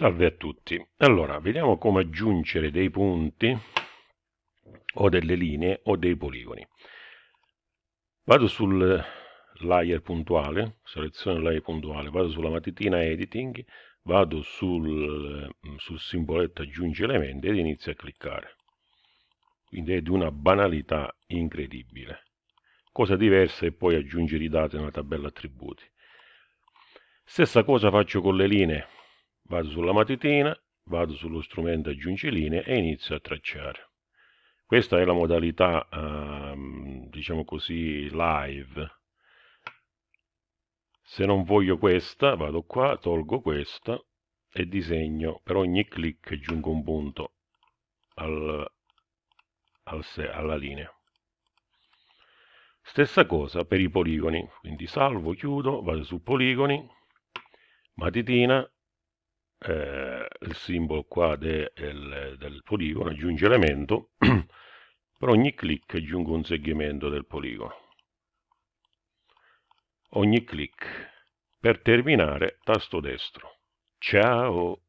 Salve a tutti. Allora, vediamo come aggiungere dei punti o delle linee o dei poligoni. Vado sul layer puntuale, seleziono il layer puntuale, vado sulla matitina editing, vado sul, sul simboletto aggiungi elementi ed inizio a cliccare. Quindi è di una banalità incredibile. Cosa diversa è poi aggiungere i dati nella tabella attributi. Stessa cosa faccio con le linee vado sulla matitina, vado sullo strumento aggiungi linee e inizio a tracciare. Questa è la modalità, ehm, diciamo così, live. Se non voglio questa, vado qua, tolgo questa e disegno, per ogni clic aggiungo un punto al, al alla linea. Stessa cosa per i poligoni, quindi salvo, chiudo, vado su poligoni, matitina, eh, il simbolo qua de, del, del poligono, aggiunge elemento, per ogni clic aggiungo un segmento del poligono. Ogni clic. Per terminare, tasto destro. Ciao!